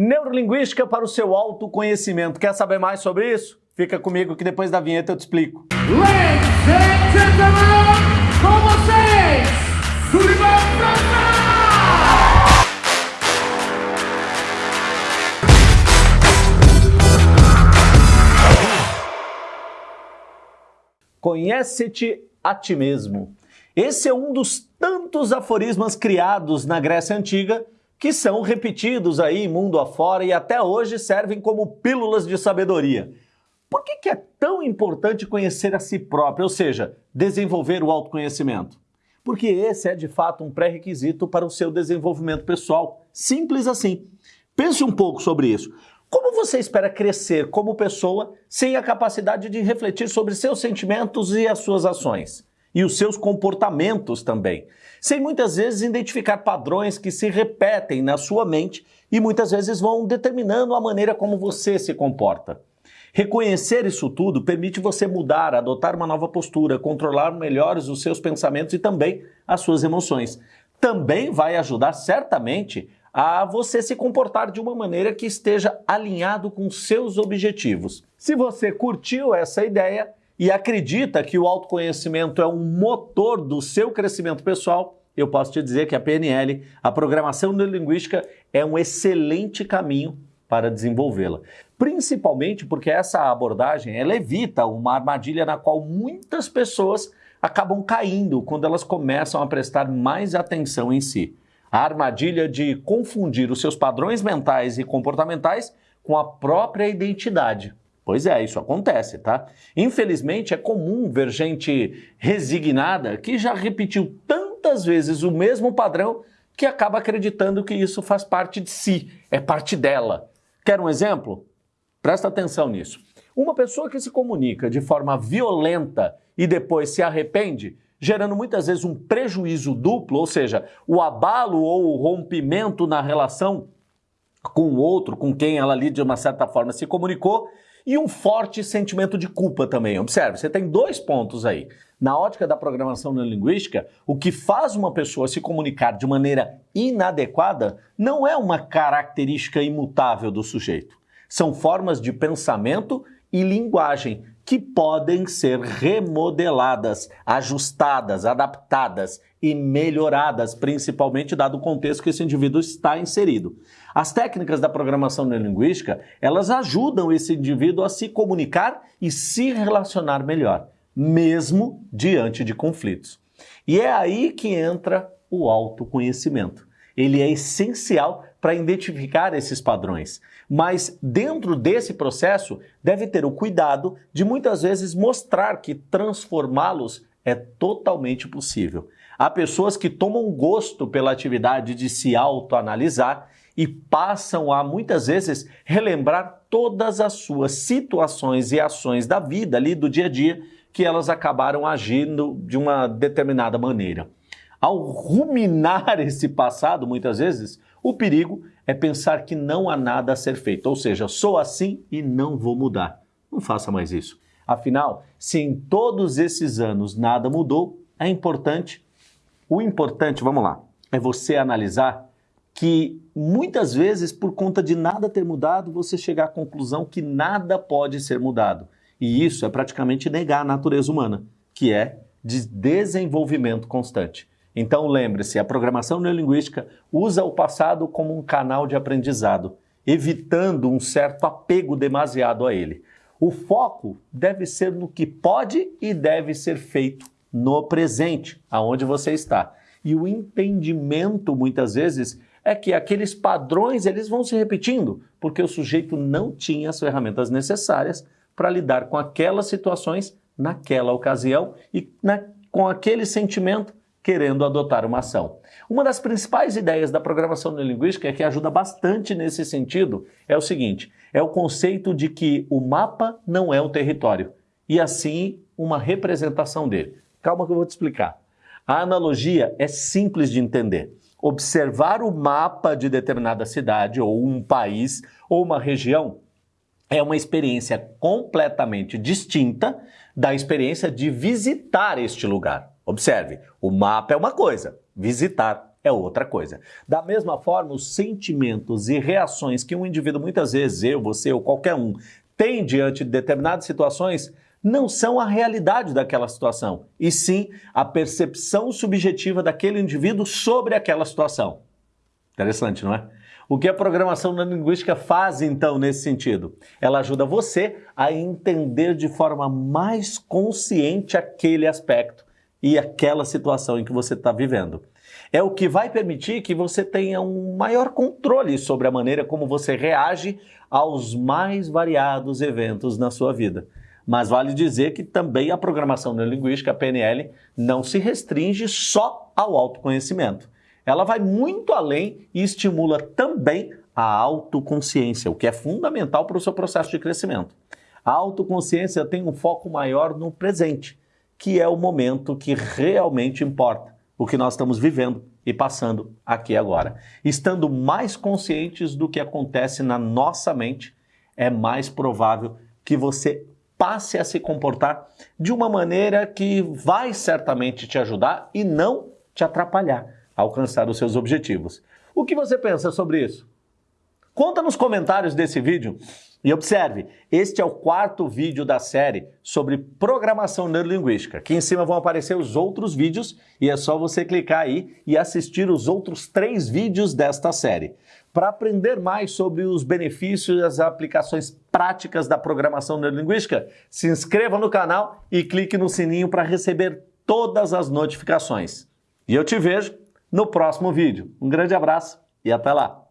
Neurolinguística para o seu autoconhecimento. Quer saber mais sobre isso? Fica comigo que depois da vinheta eu te explico. Ladies and gentlemen, com vocês, Sullivan! Conhece-te a ti mesmo. Esse é um dos tantos aforismos criados na Grécia Antiga que são repetidos aí mundo afora e até hoje servem como pílulas de sabedoria. Por que, que é tão importante conhecer a si próprio, ou seja, desenvolver o autoconhecimento? Porque esse é de fato um pré-requisito para o seu desenvolvimento pessoal. Simples assim. Pense um pouco sobre isso. Como você espera crescer como pessoa sem a capacidade de refletir sobre seus sentimentos e as suas ações? E os seus comportamentos também. Sem muitas vezes identificar padrões que se repetem na sua mente e muitas vezes vão determinando a maneira como você se comporta. Reconhecer isso tudo permite você mudar, adotar uma nova postura, controlar melhor os seus pensamentos e também as suas emoções. Também vai ajudar certamente a você se comportar de uma maneira que esteja alinhado com seus objetivos. Se você curtiu essa ideia e acredita que o autoconhecimento é um motor do seu crescimento pessoal, eu posso te dizer que a PNL, a programação neurolinguística, é um excelente caminho para desenvolvê-la. Principalmente porque essa abordagem ela evita uma armadilha na qual muitas pessoas acabam caindo quando elas começam a prestar mais atenção em si a armadilha de confundir os seus padrões mentais e comportamentais com a própria identidade. Pois é, isso acontece, tá? Infelizmente é comum ver gente resignada que já repetiu tantas vezes o mesmo padrão que acaba acreditando que isso faz parte de si, é parte dela. Quer um exemplo? Presta atenção nisso. Uma pessoa que se comunica de forma violenta e depois se arrepende gerando muitas vezes um prejuízo duplo, ou seja, o abalo ou o rompimento na relação com o outro, com quem ela ali de uma certa forma se comunicou, e um forte sentimento de culpa também. Observe, você tem dois pontos aí. Na ótica da programação neurolinguística, o que faz uma pessoa se comunicar de maneira inadequada não é uma característica imutável do sujeito. São formas de pensamento e linguagem que podem ser remodeladas, ajustadas, adaptadas e melhoradas, principalmente dado o contexto que esse indivíduo está inserido. As técnicas da programação neurolinguística, elas ajudam esse indivíduo a se comunicar e se relacionar melhor, mesmo diante de conflitos. E é aí que entra o autoconhecimento. Ele é essencial para identificar esses padrões. Mas dentro desse processo, deve ter o cuidado de muitas vezes mostrar que transformá-los é totalmente possível. Há pessoas que tomam gosto pela atividade de se autoanalisar e passam a muitas vezes relembrar todas as suas situações e ações da vida ali do dia a dia que elas acabaram agindo de uma determinada maneira. Ao ruminar esse passado, muitas vezes, o perigo é pensar que não há nada a ser feito, ou seja, sou assim e não vou mudar. Não faça mais isso. Afinal, se em todos esses anos nada mudou, é importante, o importante, vamos lá, é você analisar que muitas vezes, por conta de nada ter mudado, você chegar à conclusão que nada pode ser mudado. E isso é praticamente negar a natureza humana, que é de desenvolvimento constante. Então lembre-se, a programação neurolinguística usa o passado como um canal de aprendizado, evitando um certo apego demasiado a ele. O foco deve ser no que pode e deve ser feito no presente, aonde você está. E o entendimento, muitas vezes, é que aqueles padrões eles vão se repetindo, porque o sujeito não tinha as ferramentas necessárias para lidar com aquelas situações naquela ocasião e na, com aquele sentimento querendo adotar uma ação. Uma das principais ideias da programação neurolinguística, que ajuda bastante nesse sentido, é o seguinte, é o conceito de que o mapa não é o território, e assim uma representação dele. Calma que eu vou te explicar. A analogia é simples de entender. Observar o mapa de determinada cidade, ou um país, ou uma região, é uma experiência completamente distinta da experiência de visitar este lugar. Observe, o mapa é uma coisa, visitar é outra coisa. Da mesma forma, os sentimentos e reações que um indivíduo, muitas vezes eu, você ou qualquer um, tem diante de determinadas situações, não são a realidade daquela situação, e sim a percepção subjetiva daquele indivíduo sobre aquela situação. Interessante, não é? O que a programação neurolinguística faz então nesse sentido? Ela ajuda você a entender de forma mais consciente aquele aspecto e aquela situação em que você está vivendo. É o que vai permitir que você tenha um maior controle sobre a maneira como você reage aos mais variados eventos na sua vida. Mas vale dizer que também a programação neurolinguística, a PNL, não se restringe só ao autoconhecimento. Ela vai muito além e estimula também a autoconsciência, o que é fundamental para o seu processo de crescimento. A autoconsciência tem um foco maior no presente, que é o momento que realmente importa, o que nós estamos vivendo e passando aqui agora. Estando mais conscientes do que acontece na nossa mente, é mais provável que você passe a se comportar de uma maneira que vai certamente te ajudar e não te atrapalhar a alcançar os seus objetivos. O que você pensa sobre isso? Conta nos comentários desse vídeo e observe, este é o quarto vídeo da série sobre programação neurolinguística. Aqui em cima vão aparecer os outros vídeos e é só você clicar aí e assistir os outros três vídeos desta série. Para aprender mais sobre os benefícios e as aplicações práticas da programação neurolinguística, se inscreva no canal e clique no sininho para receber todas as notificações. E eu te vejo no próximo vídeo. Um grande abraço e até lá!